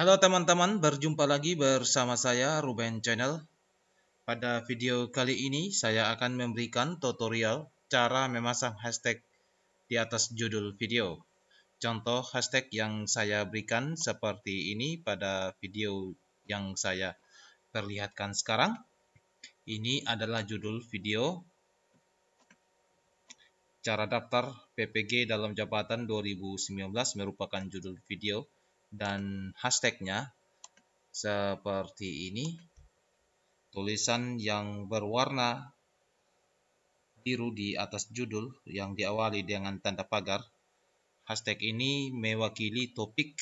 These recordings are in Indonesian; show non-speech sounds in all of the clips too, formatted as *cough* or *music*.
Halo teman-teman, berjumpa lagi bersama saya Ruben Channel. Pada video kali ini saya akan memberikan tutorial cara memasang hashtag di atas judul video. Contoh hashtag yang saya berikan seperti ini pada video yang saya perlihatkan sekarang. Ini adalah judul video Cara daftar PPG dalam jabatan 2019 merupakan judul video dan hashtagnya seperti ini. Tulisan yang berwarna biru di atas judul yang diawali dengan tanda pagar. Hashtag ini mewakili topik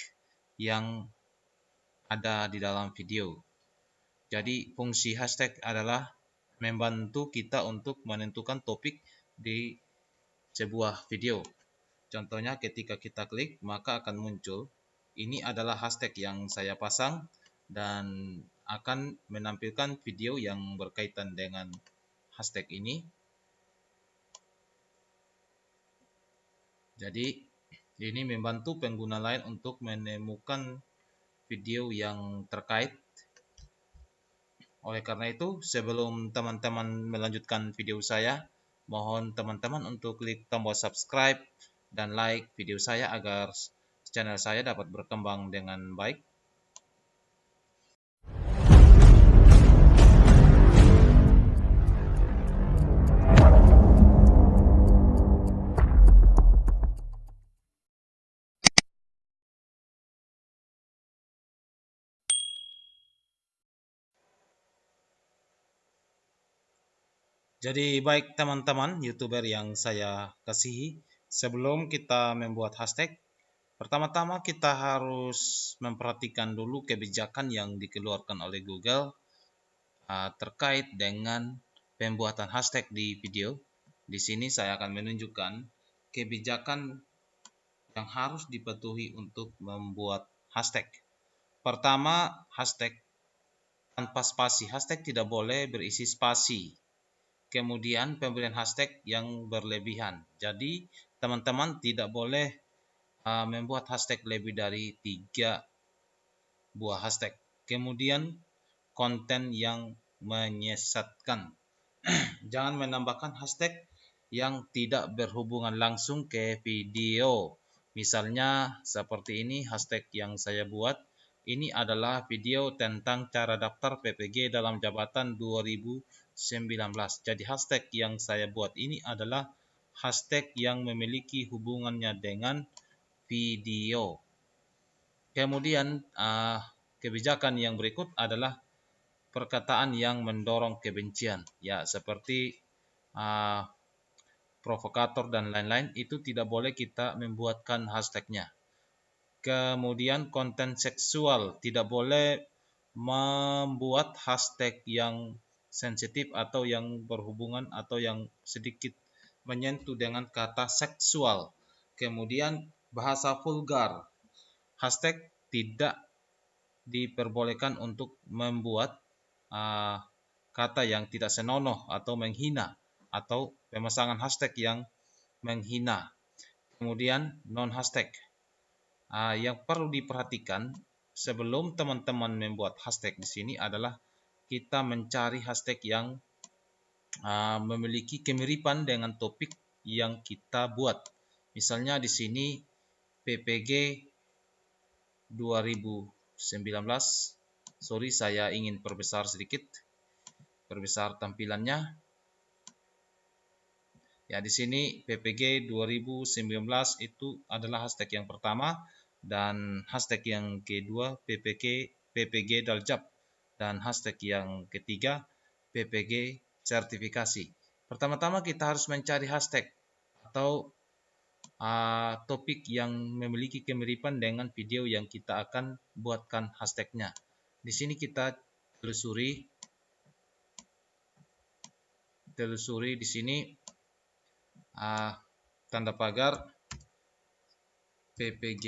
yang ada di dalam video. Jadi fungsi hashtag adalah membantu kita untuk menentukan topik di sebuah video. Contohnya ketika kita klik maka akan muncul ini adalah hashtag yang saya pasang dan akan menampilkan video yang berkaitan dengan hashtag ini. Jadi ini membantu pengguna lain untuk menemukan video yang terkait. Oleh karena itu, sebelum teman-teman melanjutkan video saya, mohon teman-teman untuk klik tombol subscribe dan like video saya agar channel saya dapat berkembang dengan baik. Jadi baik teman-teman youtuber yang saya kasihi, sebelum kita membuat hashtag, Pertama-tama kita harus memperhatikan dulu kebijakan yang dikeluarkan oleh Google uh, terkait dengan pembuatan hashtag di video. Di sini saya akan menunjukkan kebijakan yang harus dipatuhi untuk membuat hashtag. Pertama, hashtag tanpa spasi. Hashtag tidak boleh berisi spasi. Kemudian pemberian hashtag yang berlebihan. Jadi, teman-teman tidak boleh uh, membuat hashtag lebih dari tiga buah hashtag. Kemudian konten yang menyesatkan. *clears throat* Jangan menambahkan hashtag yang tidak berhubungan langsung ke video. Misalnya seperti ini hashtag yang saya buat. Ini adalah video tentang cara daftar PPG dalam jabatan 2019. Jadi hashtag yang saya buat ini adalah hashtag yang memiliki hubungannya dengan video. Kemudian uh, kebijakan yang berikut adalah perkataan yang mendorong kebencian, ya seperti uh, provokator dan lain-lain itu tidak boleh kita membuatkan hashtagnya. Kemudian konten seksual tidak boleh membuat hashtag yang sensitif atau yang berhubungan atau yang sedikit menyentuh dengan kata seksual. Kemudian bahasa vulgar. Hashtag tidak diperbolehkan untuk membuat uh, kata yang tidak senonoh atau menghina atau pemasangan hashtag yang menghina. Kemudian non hashtag. Uh, yang perlu diperhatikan sebelum teman-teman membuat hashtag di sini adalah kita mencari hashtag yang uh, memiliki kemiripan dengan topik yang kita buat. Misalnya di sini PPG 2019 sorry saya ingin perbesar sedikit perbesar tampilannya. Ya di sini PPG 2019 itu adalah hashtag yang pertama dan hashtag yang kedua PPG PPG Daljab dan hashtag yang ketiga PPG sertifikasi. Pertama-tama kita harus mencari hashtag atau uh, topik yang memiliki kemiripan dengan video yang kita akan buatkan hashtagnya. Di sini kita telusuri, telusuri di sini uh, tanda pagar PPG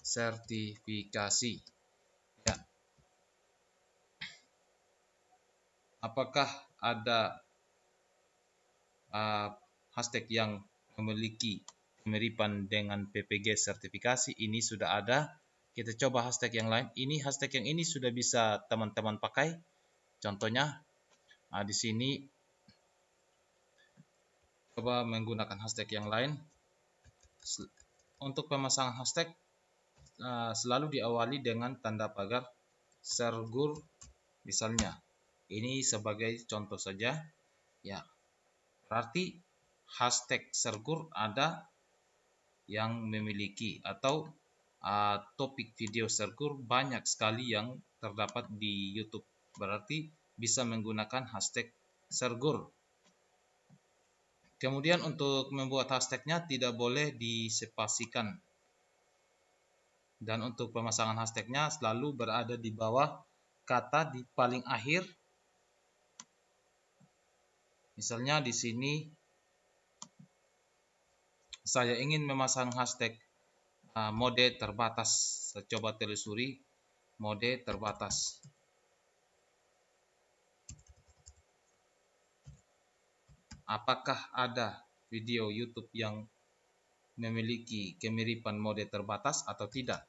sertifikasi. Ya. Apakah ada uh, hashtag yang memiliki kemiripan dengan PPG sertifikasi ini sudah ada. Kita coba hashtag yang lain. Ini hashtag yang ini sudah bisa teman-teman pakai. Contohnya nah, di sini coba menggunakan hashtag yang lain. Untuk pemasangan hashtag uh, selalu diawali dengan tanda pagar sergur misalnya. Ini sebagai contoh saja. Ya berarti hashtag sergur ada yang memiliki atau uh, topik video sergur banyak sekali yang terdapat di YouTube. Berarti bisa menggunakan hashtag sergur kemudian untuk membuat hashtagnya tidak boleh disepasikan dan untuk pemasangan hashtagnya selalu berada di bawah kata di paling akhir. Misalnya di sini saya ingin memasang hashtag uh, mode terbatas saya coba telusuri mode terbatas apakah ada video YouTube yang memiliki kemiripan mode terbatas atau tidak.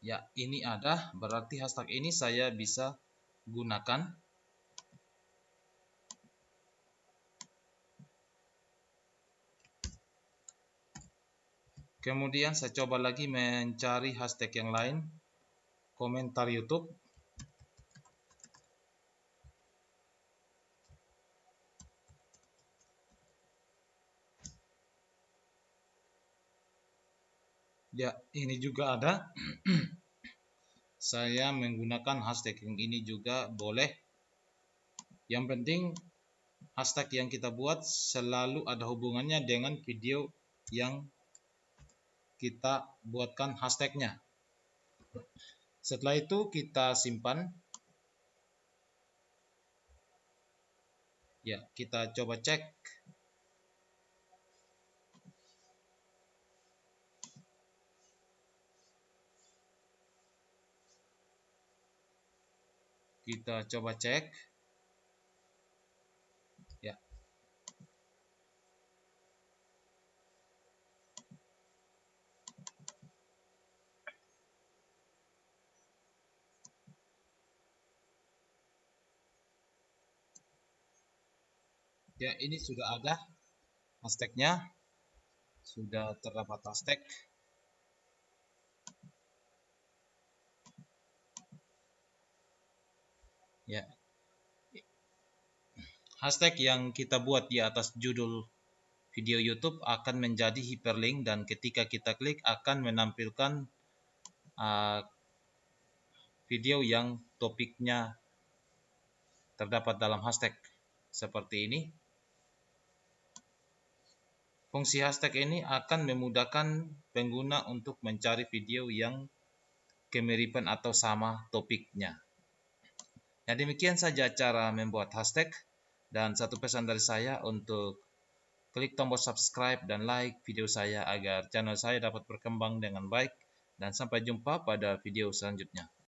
Ya, ini ada, berarti hashtag ini saya bisa gunakan. Kemudian saya coba lagi mencari hashtag yang lain, komentar YouTube. ya ini juga ada. Saya menggunakan hashtag yang ini juga boleh. Yang penting hashtag yang kita buat selalu ada hubungannya dengan video yang kita buatkan hashtagnya. Setelah itu kita simpan. Ya kita coba cek. Kita coba cek ya ini sudah ada hashtagnya. Sudah terdapat hashtag. Ya. Hashtag yang kita buat di atas judul video YouTube akan menjadi hyperlink dan ketika kita klik akan menampilkan uh, video yang topiknya terdapat dalam hashtag seperti ini fungsi hashtag ini akan memudahkan pengguna untuk mencari video yang kemiripan atau sama topiknya. Ya demikian saja cara membuat hashtag. Dan satu pesan dari saya untuk klik tombol subscribe dan like video saya agar channel saya dapat berkembang dengan baik. Dan sampai jumpa pada video selanjutnya.